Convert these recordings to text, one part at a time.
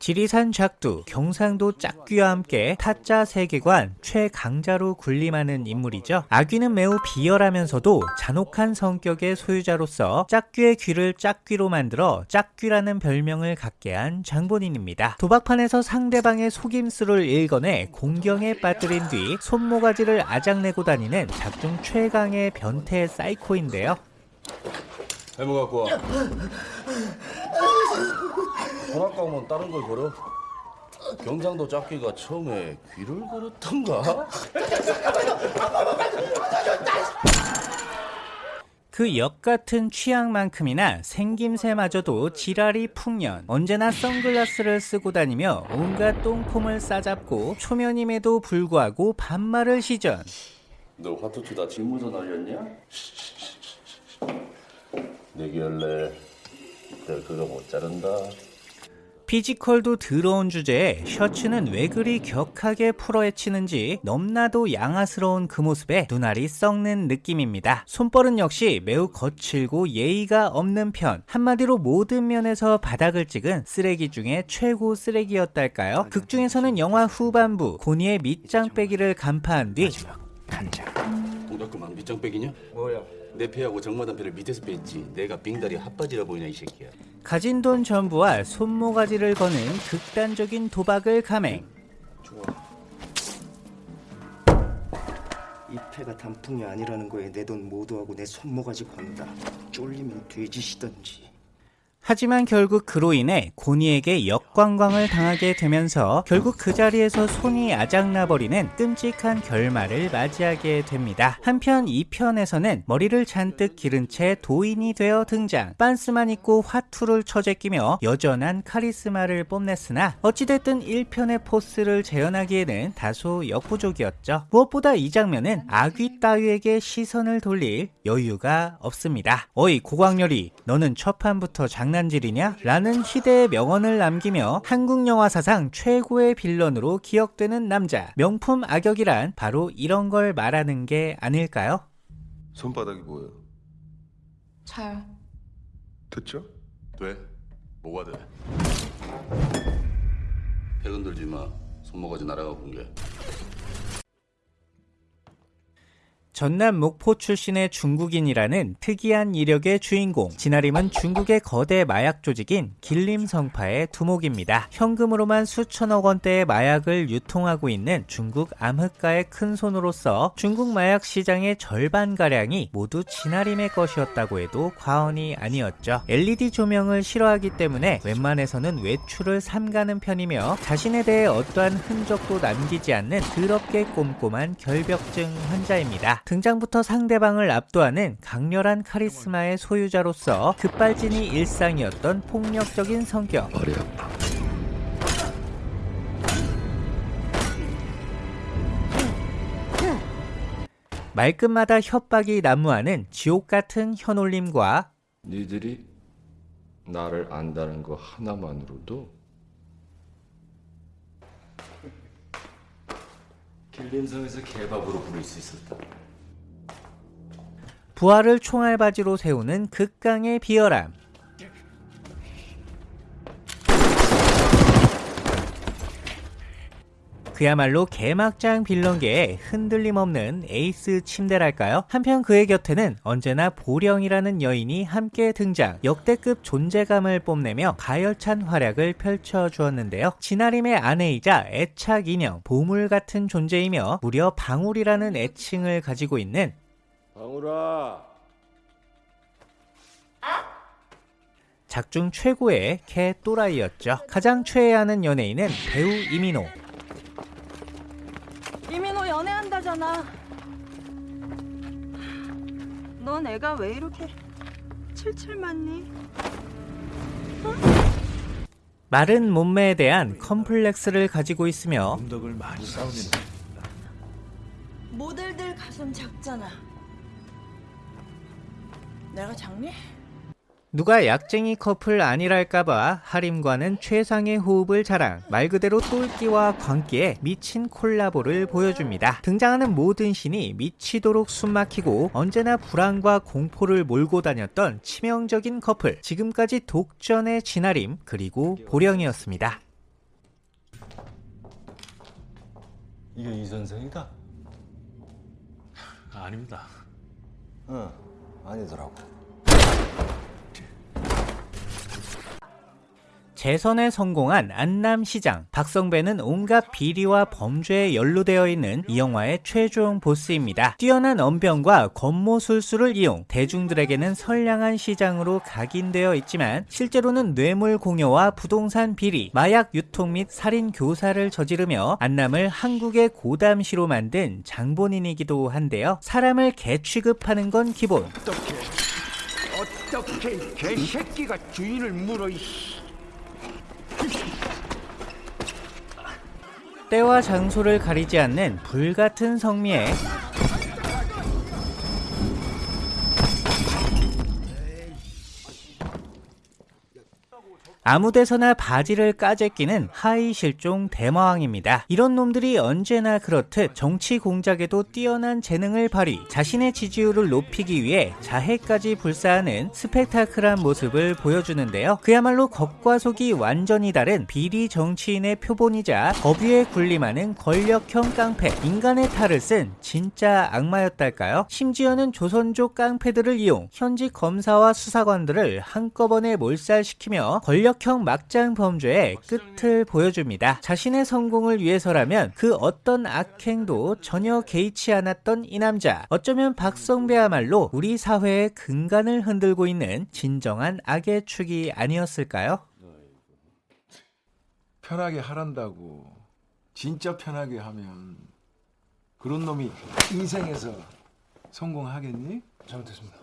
지리산 작두, 경상도 짝귀와 함께 타짜 세계관 최강자로 군림하는 인물이죠. 아귀는 매우 비열하면서도 잔혹한 성격의 소유자로서 짝귀의 귀를 짝귀로 만들어 짝귀라는 별명을 갖게 한 장본인입니다. 도박판에서 상대방의 속임수를 읽어내 공경에 빠뜨린 뒤 손모가지를 아작내고 다니는 작중 최강의 변태 사이코인데요. 해무 갖고 와. 전학 가면 다른 걸 걸어? 경상도 짝귀가 처음에 귀를 걸었던가? 그 역같은 취향만큼이나 생김새마저도 지랄이 풍년 언제나 선글라스를 쓰고 다니며 온갖 똥폼을 싸잡고 초면임에도 불구하고 반말을 시전 너 화투치다 징무서 날렸냐? 내기 할래. 내가 그거 못 자른다. 피지컬도 더러운 주제에 셔츠는 왜 그리 격하게 풀어헤치는지 넘나도 양아스러운 그 모습에 눈알이 썩는 느낌입니다. 손벌은 역시 매우 거칠고 예의가 없는 편. 한마디로 모든 면에서 바닥을 찍은 쓰레기 중에 최고 쓰레기였달까요? 극 중에서는 영화 후반부 고니의 밑장 빼기를 간파한 뒤 동작그만 밑장 빼기냐? 뭐야? 내 패하고 정마담 패를 밑에서 뺐지. 내가 빙다리 핫바지라 보이냐 이 새끼야. 가진 돈 전부와 손모가지를 거는 극단적인 도박을 감행. 이 패가 단풍이 아니라는 거에 내 돈 모두하고 내 손모가지 건다. 쫄리면 돼지시던지. 하지만 결국 그로 인해 고니에게 역관광을 당하게 되면서 결국 그 자리에서 손이 아작나버리는 끔찍한 결말을 맞이하게 됩니다. 한편 2편에서는 머리를 잔뜩 기른 채 도인이 되어 등장 빤스만 입고 화투를 처제끼며 여전한 카리스마를 뽐냈으나 어찌됐든 1편의 포스를 재현하기에는 다소 역부족이었죠. 무엇보다 이 장면은 아귀 따위에게 시선을 돌릴 여유가 없습니다. 어이 고광렬이 너는 첫 판부터 장 난질이냐? 라는 희대의 명언을 남기며 한국 영화 사상 최고의 빌런으로 기억되는 남자. 명품 악역이란 바로 이런 걸 말하는 게 아닐까요? 손바닥이 뭐예요? 차요. 됐죠? 돼? 뭐가 돼? 배 흔들지 마. 손모가지 날아가 본 게. 전남 목포 출신의 중국인이라는 특이한 이력의 주인공 진아림은 중국의 거대 마약 조직인 길림성파의 두목입니다. 현금으로만 수천억 원대의 마약을 유통하고 있는 중국 암흑가의 큰 손으로서 중국 마약 시장의 절반가량이 모두 진아림의 것이었다고 해도 과언이 아니었죠. LED 조명을 싫어하기 때문에 웬만해서는 외출을 삼가는 편이며 자신에 대해 어떠한 흔적도 남기지 않는 더럽게 꼼꼼한 결벽증 환자입니다. 등장부터 상대방을 압도하는 강렬한 카리스마의 소유자로서 급발진이 일상이었던 폭력적인 성격. 말끝마다 협박이 난무하는 지옥 같은 현올림과 니들이 나를 안다는 거 하나만으로도 길림성에서 개밥으로 부를 수 있었다. 부하를 총알바지로 세우는 극강의 비열함. 그야말로 개막장 빌런계의 흔들림 없는 에이스 침대랄까요? 한편 그의 곁에는 언제나 보령이라는 여인이 함께 등장 역대급 존재감을 뽐내며 가열찬 활약을 펼쳐주었는데요. 진아림의 아내이자 애착 인형, 보물 같은 존재이며 무려 방울이라는 애칭을 가지고 있는 방울아. 작중 최고의 개 또라이였죠. 가장 최애하는 연예인은 배우 이민호. 이민호 연애한다잖아. 넌 애가 왜 이렇게 칠칠 맞니? 마른 몸매에 대한 컴플렉스를 가지고 있으며 모델들 가슴 작잖아. 내가 작니? 누가 약쟁이 커플 아니랄까봐 하림과는 최상의 호흡을 자랑 말 그대로 똘끼와 광기에 미친 콜라보를 보여줍니다 등장하는 모든 신이 미치도록 숨막히고 언제나 불안과 공포를 몰고 다녔던 치명적인 커플 지금까지 독전의 진아림 그리고 보령이었습니다 이게 이 선생이다? 아닙니다. 응. 아니더라고. 재선에 성공한 안남시장 박성배는 온갖 비리와 범죄에 연루되어 있는 이 영화의 최종 보스입니다. 뛰어난 언변과 권모술수를 이용 대중들에게는 선량한 시장으로 각인되어 있지만 실제로는 뇌물 공여와 부동산 비리, 마약 유통 및 살인 교사를 저지르며 안남을 한국의 고담시로 만든 장본인이기도 한데요. 사람을 개 취급하는 건 기본. 어떻게 어떻게 개새끼가 주인을 물어 이씨. 때와 장소를 가리지 않는 불같은 성미에 아무데서나 바지를 까재끼는 하의 실종 대마왕입니다. 이런 놈들이 언제나 그렇듯 정치 공작에도 뛰어난 재능을 발휘, 자신의 지지율을 높이기 위해 자해까지 불사하는 스펙타클한 모습을 보여주는데요. 그야말로 겉과 속이 완전히 다른 비리 정치인의 표본이자 법 위에 군림하는 권력형 깡패, 인간의 탈을 쓴 진짜 악마였달까요? 심지어는 조선족 깡패들을 이용 현직 검사와 수사관들을 한꺼번에 몰살시키며 권력형 막장 범죄의 끝을 보여줍니다. 자신의 성공을 위해서라면 그 어떤 악행도 전혀 개의치 않았던 이 남자. 어쩌면 박성배야말로 우리 사회의 근간을 흔들고 있는 진정한 악의 축이 아니었을까요? 편하게 하란다고 진짜 편하게 하면 그런 놈이 인생에서 성공하겠니? 잘못했습니다.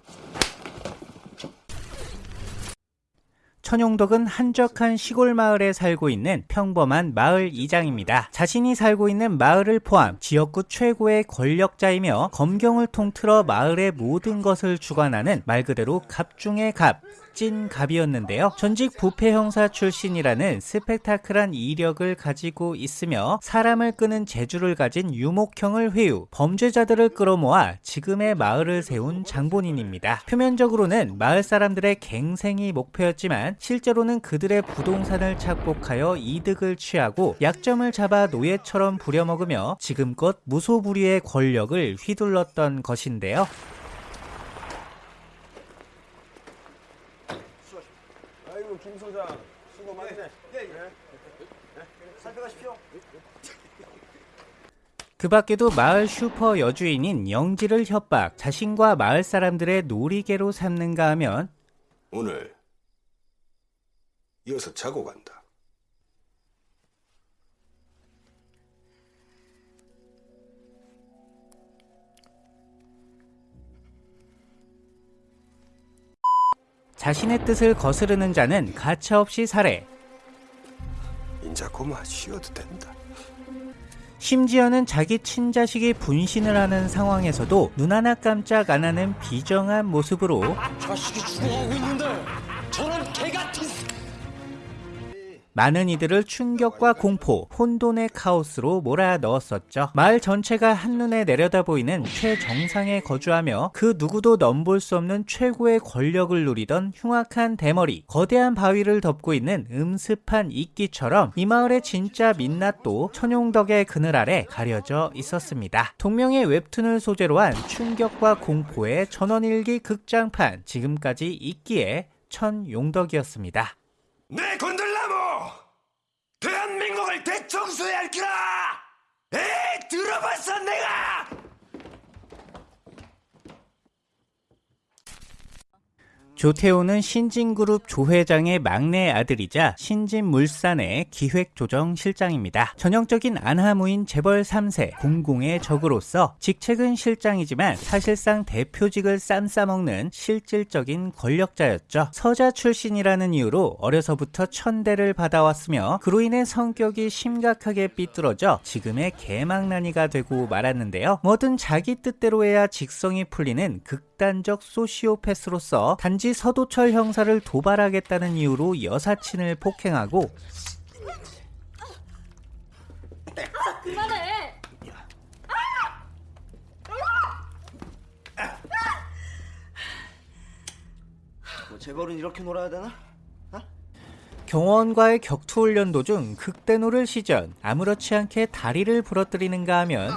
천용덕은 한적한 시골 마을에 살고 있는 평범한 마을 이장입니다. 자신이 살고 있는 마을을 포함 지역구 최고의 권력자이며 검경을 통틀어 마을의 모든 것을 주관하는 말 그대로 갑 중의 갑. 찐 갑이었는데요. 전직 부패 형사 출신이라는 스펙타클한 이력을 가지고 있으며 사람을 끄는 재주를 가진 유목형을 회유, 범죄자들을 끌어모아 지금의 마을을 세운 장본인입니다. 표면적으로는 마을 사람들의 갱생이 목표였지만 실제로는 그들의 부동산을 착복하여 이득을 취하고 약점을 잡아 노예처럼 부려먹으며 지금껏 무소불위의 권력을 휘둘렀던 것인데요. 아이고 김 소장 수고 많네. 그 밖에도 마을 슈퍼 여주인인 영지를 협박, 자신과 마을 사람들의 놀이개로 삼는가 하면 오늘 이어서 자고 간다. 자신의 뜻을 거스르는 자는 가차없이 살해, 인자 고마 쉬어도 된다. 심지어는 자기 친자식이 분신을 하는 상황에서도 눈 하나 깜짝 안 하는 비정한 모습으로 많은 이들을 충격과 공포, 혼돈의 카오스로 몰아 넣었었죠. 마을 전체가 한눈에 내려다 보이는 최정상에 거주하며 그 누구도 넘볼 수 없는 최고의 권력을 누리던 흉악한 대머리, 거대한 바위를 덮고 있는 음습한 이끼처럼 이 마을의 진짜 민낯도 천용덕의 그늘 아래 가려져 있었습니다. 동명의 웹툰을 소재로 한 충격과 공포의 전원일기 극장판, 지금까지 있기에 천용덕이었습니다. 내 건들나 무 대한민국을 대청소해야 할 기라. 에이 들어봤어 내가. 조태호는 신진그룹 조회장의 막내 아들이자 신진물산의 기획조정실장입니다. 전형적인 안하무인 재벌 3세 공공의 적으로서 직책은 실장이지만 사실상 대표직을 쌈싸먹는 실질적인 권력자였죠. 서자 출신이라는 이유로 어려서부터 천대를 받아왔으며 그로 인해 성격이 심각하게 삐뚤어져 지금의 개망난이가 되고 말았는데요. 뭐든 자기 뜻대로 해야 직성이 풀리는 극단적 소시오패스로서 단지 서도철 형사를 도발하겠다는 이유로 여사친을 폭행하고 뭐 재벌은 이렇게 놀아야 되나? 경호원과의 격투 훈련 도중 극대노를 시전 아무렇지 않게 다리를 부러뜨리는가 하면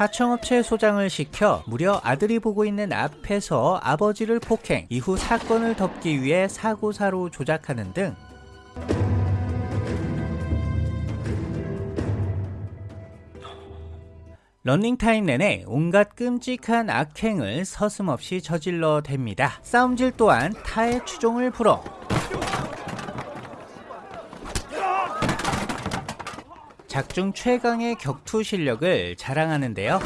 하청업체 소장을 시켜 무려 아들이 보고 있는 앞에서 아버지를 폭행 이후 사건을 덮기 위해 사고사로 조작하는 등 런닝타임 내내 온갖 끔찍한 악행을 서슴없이 저질러 댑니다. 싸움질 또한 타의 추종을 불어 작중 최강의 격투 실력을 자랑하는데요.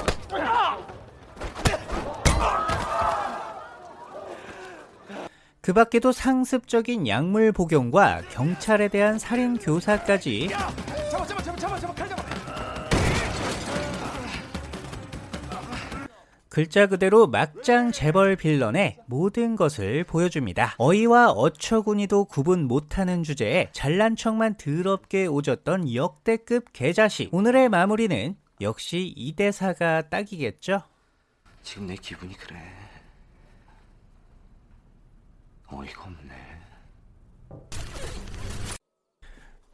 그 밖에도 상습적인 약물 복용과 경찰에 대한 살인 교사까지 글자 그대로 막장 재벌 빌런의 모든 것을 보여줍니다. 어이와 어처구니도 구분 못하는 주제에 잘난 척만 더럽게 오졌던 역대급 개자식. 오늘의 마무리는 역시 이 대사가 딱이겠죠? 지금 내 기분이 그래. 어이가 없네.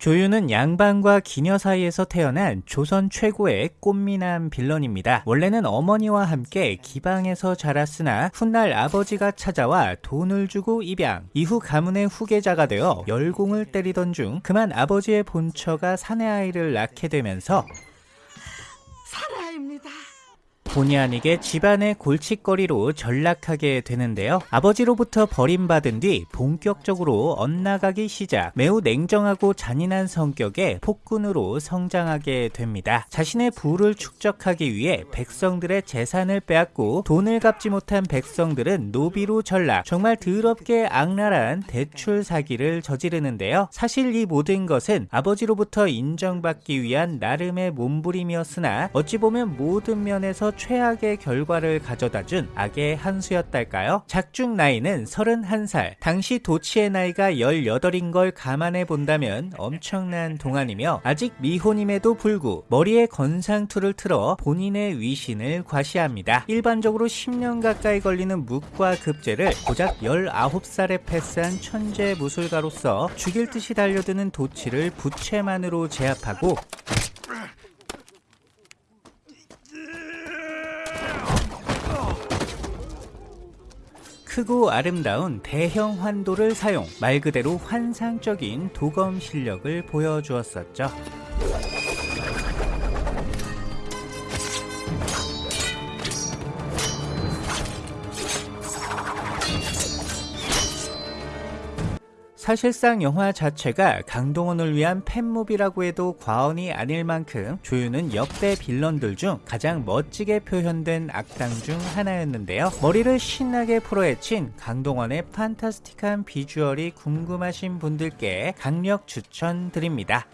조유는 양반과 기녀 사이에서 태어난 조선 최고의 꽃미남 빌런입니다. 원래는 어머니와 함께 기방에서 자랐으나 훗날 아버지가 찾아와 돈을 주고 입양. 이후 가문의 후계자가 되어 열공을 때리던 중 그만 아버지의 본처가 사내 아이를 낳게 되면서 사라입니다. 본의 아니게 집안의 골칫거리로 전락하게 되는데요. 아버지로부터 버림받은 뒤 본격적으로 엇나가기 시작. 매우 냉정하고 잔인한 성격의 폭군으로 성장하게 됩니다. 자신의 부를 축적하기 위해 백성들의 재산을 빼앗고 돈을 갚지 못한 백성들은 노비로 전락. 정말 더럽게 악랄한 대출 사기를 저지르는데요. 사실 이 모든 것은 아버지로부터 인정받기 위한 나름의 몸부림이었으나 어찌 보면 모든 면에서 최악의 결과를 가져다 준 악의 한 수였달까요? 작중 나이는 31살. 당시 도치의 나이가 18인 걸 감안해 본다면 엄청난 동안이며 아직 미혼임에도 불구 머리에 건상투를 틀어 본인의 위신을 과시합니다. 일반적으로 10년 가까이 걸리는 묵과 급제를 고작 19살에 패스한 천재 무술가로서 죽일 듯이 달려드는 도치를 부채만으로 제압하고 크고 아름다운 대형 환도를 사용, 말 그대로 환상적인 도검 실력을 보여주었었죠. 사실상 영화 자체가 강동원을 위한 팬무비라고 해도 과언이 아닐 만큼 조유는 역대 빌런들 중 가장 멋지게 표현된 악당 중 하나였는데요. 머리를 신나게 풀어헤친 강동원의 판타스틱한 비주얼이 궁금하신 분들께 강력 추천드립니다.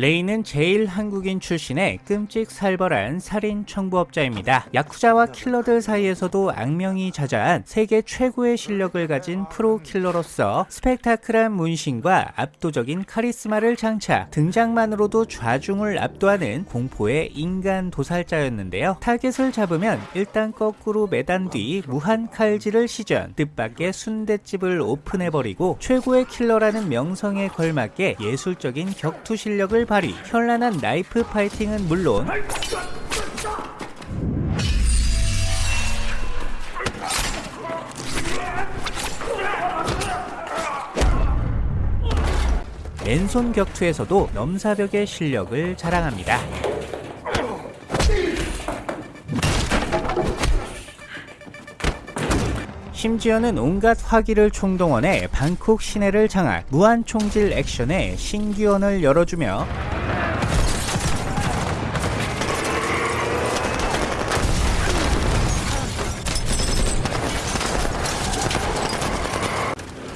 레이는 재일 한국인 출신의 끔찍살벌한 살인 청부업자입니다. 야쿠자와 킬러들 사이에서도 악명이 자자한 세계 최고의 실력을 가진 프로 킬러로서 스펙타클한 문신과 압도적인 카리스마를 장착, 등장만으로도 좌중을 압도하는 공포의 인간 도살자였는데요. 타겟을 잡으면 일단 거꾸로 매단 뒤 무한 칼질을 시전, 뜻밖의 순대집을 오픈해버리고 최고의 킬러라는 명성에 걸맞게 예술적인 격투 실력을 발휘, 현란한 나이프 파이팅은 물론 맨손 격투에서도 넘사벽의 실력을 자랑합니다. 심지어는 온갖 화기를 총동원해 방콕 시내를 장악, 무한 총질 액션에 신기원을 열어주며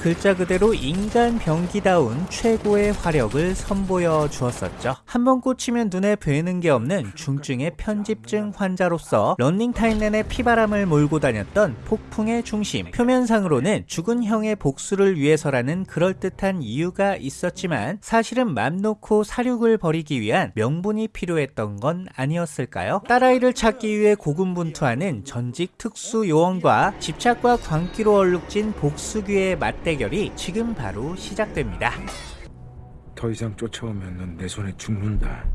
글자 그대로 인간 병기다운 최고의 화력을 선보여 주었었죠. 한 번 꽂히면 눈에 뵈는 게 없는 중증의 편집증 환자로서 런닝타임 내내 피바람을 몰고 다녔던 폭풍의 중심. 표면상으로는 죽은 형의 복수를 위해서라는 그럴듯한 이유가 있었지만 사실은 맘 놓고 사륙을 벌이기 위한 명분이 필요했던 건 아니었을까요? 딸아이를 찾기 위해 고군분투하는 전직 특수 요원과 집착과 광기로 얼룩진 복수귀의 맞대 결이 지금 바로 시작됩니다. 더 이상 쫓아오면 넌 내 손에 죽는다.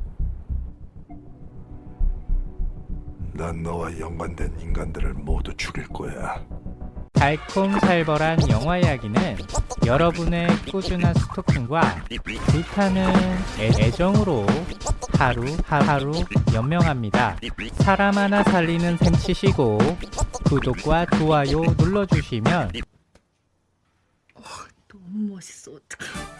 난 너와 연관된 인간들을 모두 죽일 거야. 달콤살벌한 영화 이야기는 여러분의 꾸준한 스토킹과 불타는 애- 애정으로 하루 하루 연명합니다. 사람 하나 살리는 셈 치시고 구독과 좋아요 눌러주시면 너무 멋있어. 어떡해